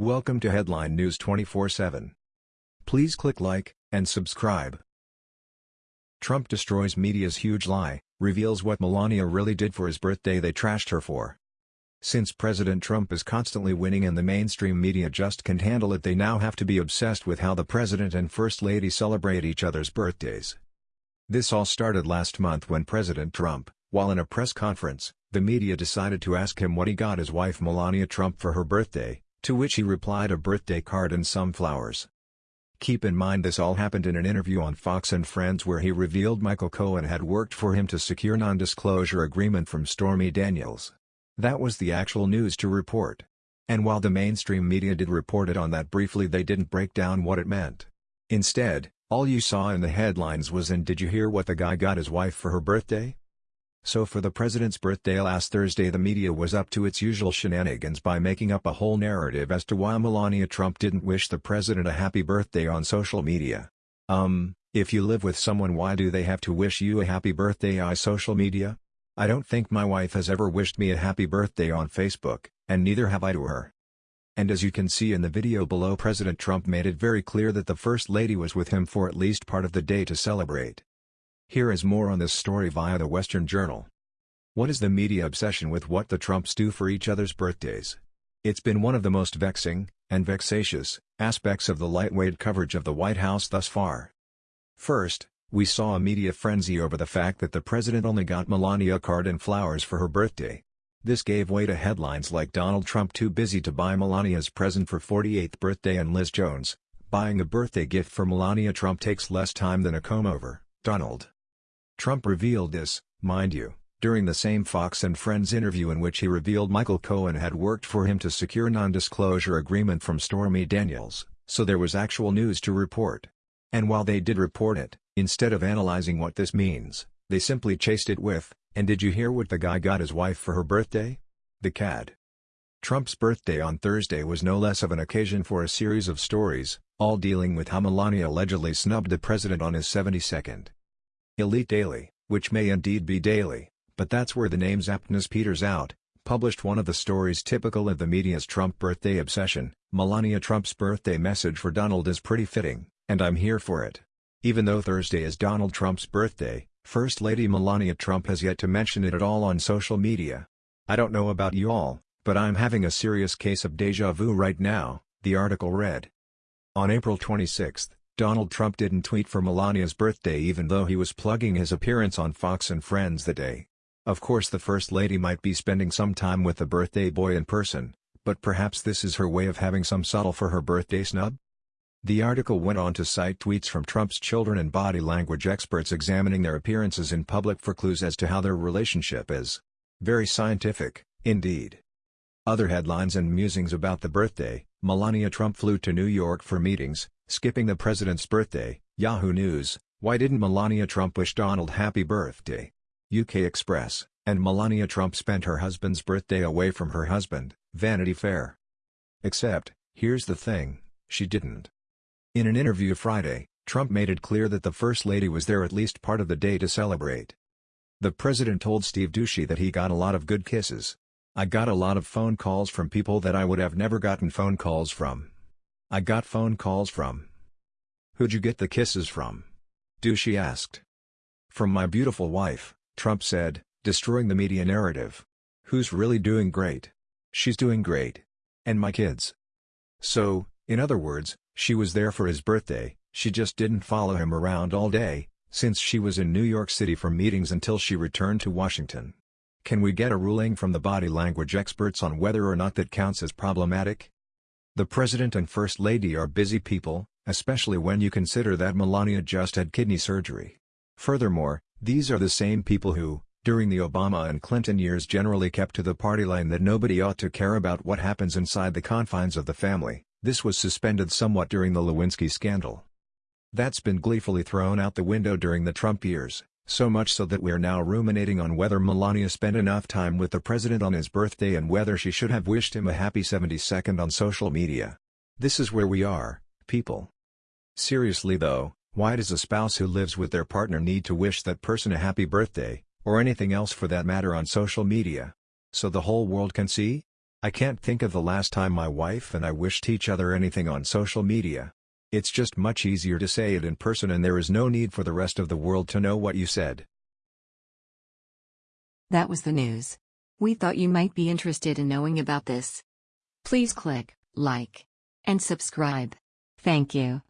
Welcome to Headline News 24/7. Please click like and subscribe. Trump destroys media's huge lie, reveals what Melania really did for his birthday they trashed her for. Since President Trump is constantly winning and the mainstream media just can't handle it they now have to be obsessed with how the president and first lady celebrate each other's birthdays. This all started last month when President Trump, while in a press conference, the media decided to ask him what he got his wife Melania Trump for her birthday, to which he replied a birthday card and some flowers. Keep in mind this all happened in an interview on Fox and Friends where he revealed Michael Cohen had worked for him to secure non-disclosure agreement from Stormy Daniels. That was the actual news to report. And while the mainstream media did report it on that briefly they didn't break down what it meant. Instead, all you saw in the headlines was and did you hear what the guy got his wife for her birthday? So for the president's birthday last Thursday the media was up to its usual shenanigans by making up a whole narrative as to why Melania Trump didn't wish the president a happy birthday on social media. Um, if you live with someone why do they have to wish you a happy birthday on social media? I don't think my wife has ever wished me a happy birthday on Facebook, and neither have I to her. And as you can see in the video below President Trump made it very clear that the First Lady was with him for at least part of the day to celebrate. Here is more on this story via the Western Journal. What is the media obsession with what the Trumps do for each other's birthdays? It's been one of the most vexing, and vexatious, aspects of the lightweight coverage of the White House thus far. First, we saw a media frenzy over the fact that the president only got Melania a card and flowers for her birthday. This gave way to headlines like Donald Trump too busy to buy Melania's present for 48th birthday and Liz Jones, buying a birthday gift for Melania Trump takes less time than a comb-over, Donald. Trump revealed this, mind you, during the same Fox and Friends interview in which he revealed Michael Cohen had worked for him to secure non-disclosure agreement from Stormy Daniels, so there was actual news to report. And while they did report it, instead of analyzing what this means, they simply chased it with, and did you hear what the guy got his wife for her birthday? The CAD. Trump's birthday on Thursday was no less of an occasion for a series of stories, all dealing with how Melania allegedly snubbed the president on his 72nd Elite Daily, which may indeed be daily, but that's where the name's aptness peters out, published one of the stories typical of the media's Trump birthday obsession, Melania Trump's birthday message for Donald is pretty fitting, and I'm here for it. Even though Thursday is Donald Trump's birthday, First Lady Melania Trump has yet to mention it at all on social media. I don't know about you all, but I'm having a serious case of deja vu right now, the article read. On April 26, Donald Trump didn't tweet for Melania's birthday even though he was plugging his appearance on Fox and Friends that day. Of course the First Lady might be spending some time with the birthday boy in person, but perhaps this is her way of having some subtle for her birthday snub? The article went on to cite tweets from Trump's children and body language experts examining their appearances in public for clues as to how their relationship is. Very scientific, indeed. Other headlines and musings about the birthday, Melania Trump flew to New York for meetings, skipping the president's birthday, Yahoo News, why didn't Melania Trump wish Donald happy birthday? UK Express, and Melania Trump spent her husband's birthday away from her husband, Vanity Fair. Except, here's the thing, she didn't. In an interview Friday, Trump made it clear that the First Lady was there at least part of the day to celebrate. The president told Steve Doocy that he got a lot of good kisses. I got a lot of phone calls from people that I would have never gotten phone calls from. I got phone calls from. Who'd you get the kisses from? Doocy asked. From my beautiful wife, Trump said, destroying the media narrative. Who's really doing great? She's doing great. And my kids. So, in other words, she was there for his birthday, she just didn't follow him around all day, since she was in New York City for meetings until she returned to Washington. Can we get a ruling from the body language experts on whether or not that counts as problematic? The President and First Lady are busy people, especially when you consider that Melania just had kidney surgery. Furthermore, these are the same people who, during the Obama and Clinton years generally kept to the party line that nobody ought to care about what happens inside the confines of the family, this was suspended somewhat during the Lewinsky scandal. That's been gleefully thrown out the window during the Trump years. So much so that we're now ruminating on whether Melania spent enough time with the president on his birthday and whether she should have wished him a happy 72nd on social media. This is where we are, people. Seriously though, why does a spouse who lives with their partner need to wish that person a happy birthday, or anything else for that matter on social media? So the whole world can see? I can't think of the last time my wife and I wished each other anything on social media. It's just much easier to say it in person and there is no need for the rest of the world to know what you said. That was the news. We thought you might be interested in knowing about this. Please click like and subscribe. Thank you.